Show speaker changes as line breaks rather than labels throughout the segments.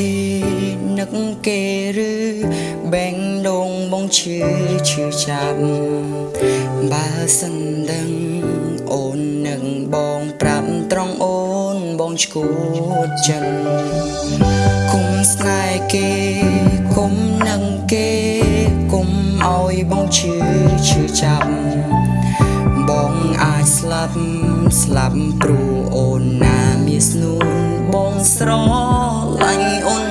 ទេនឹកគេឬបែងដងបងឈឺឈឺចាប់បើសិនដឹងអូននឹងបងប្រាប់ត្រង់អូនបងឈួតចិត្តគុំស្នេហ៍គេគុំនឹងគេគុំឲ្យបងឈឺឈឺចាប់បងអាចស្លាប់ស្លាប់ព្រោះអូនណាមានស្នូនបងស្រោ anh ôn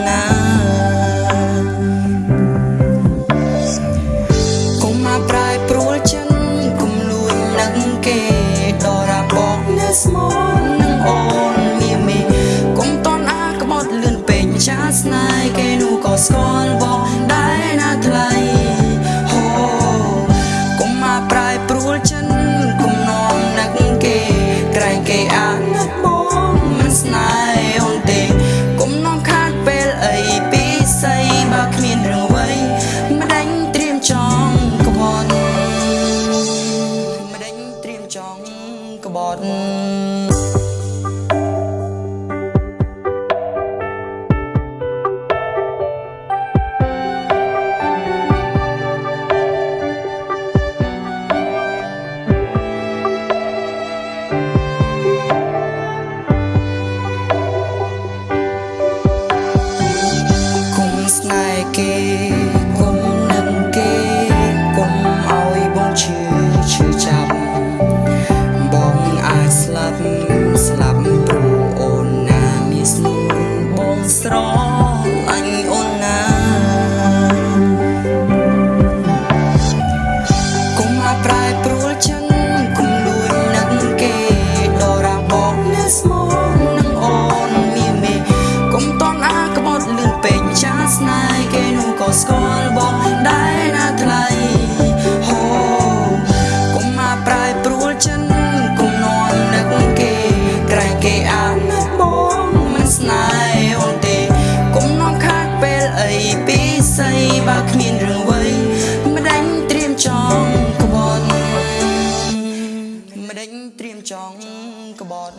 about you. ចង់ក្បត់